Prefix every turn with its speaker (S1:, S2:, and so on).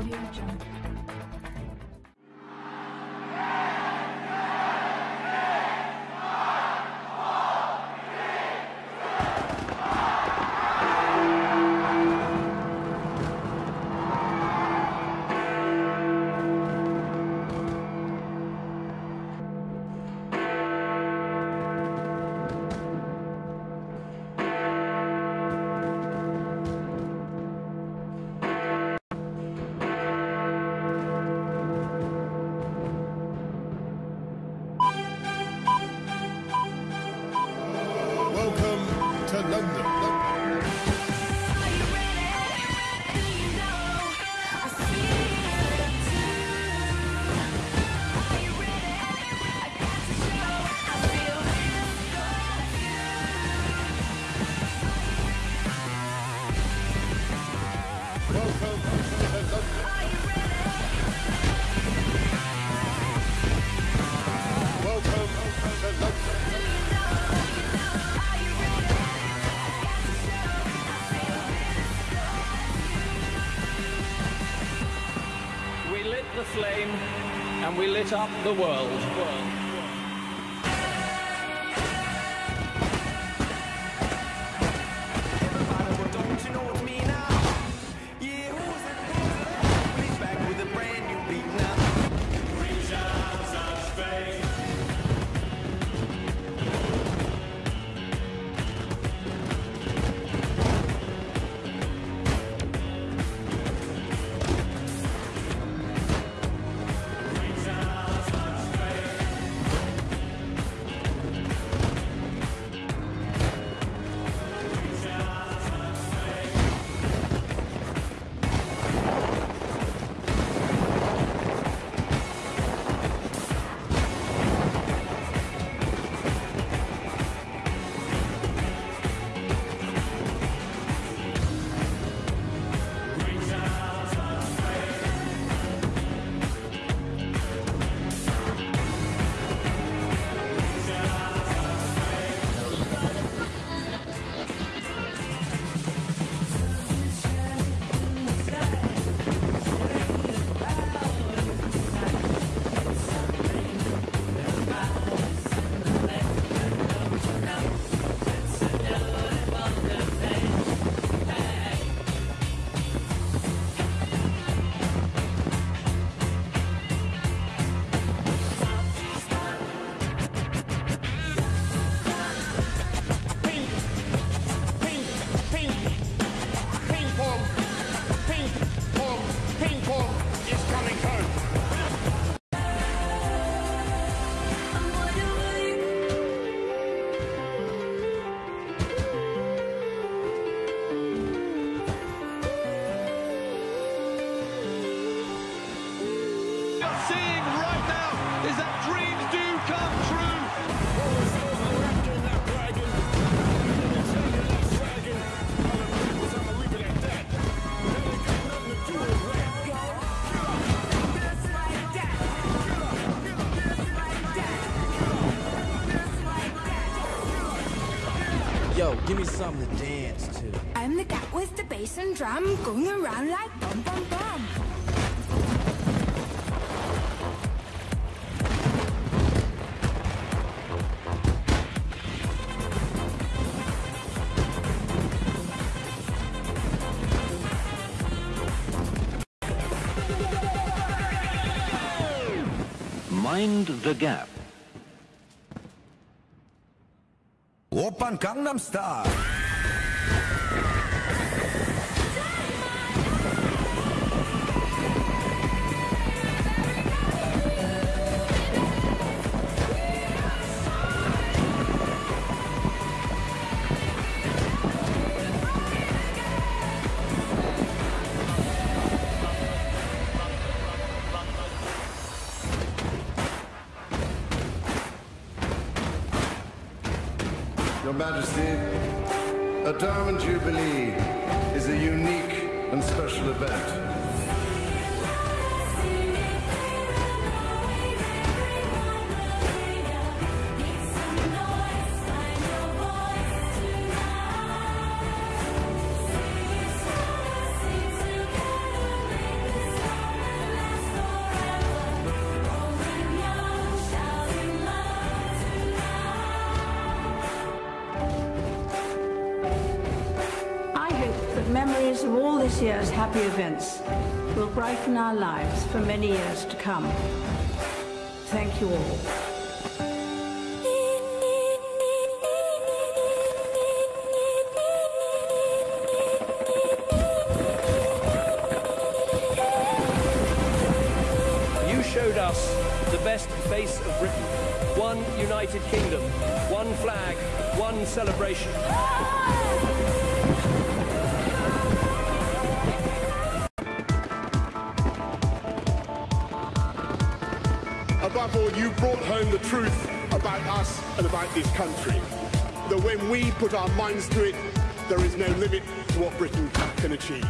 S1: Audio Jungle.
S2: London.
S3: We lit up the world. You're seeing right now is that dreams do come true.
S4: Yo, give me something to dance to.
S1: I'm the cat with the bass and drum going around like bum bum bum.
S5: Mind the gap.
S6: Oppa Gangnam Style.
S2: Majesty, a Diamond Jubilee is a unique and special event.
S7: This year's happy events will brighten our lives for many years to come. Thank you all.
S8: You showed us the best face of Britain. One United Kingdom, one flag, one celebration.
S9: You brought home the truth about us and about this country. That when we put our minds to it, there is no limit to what Britain can achieve.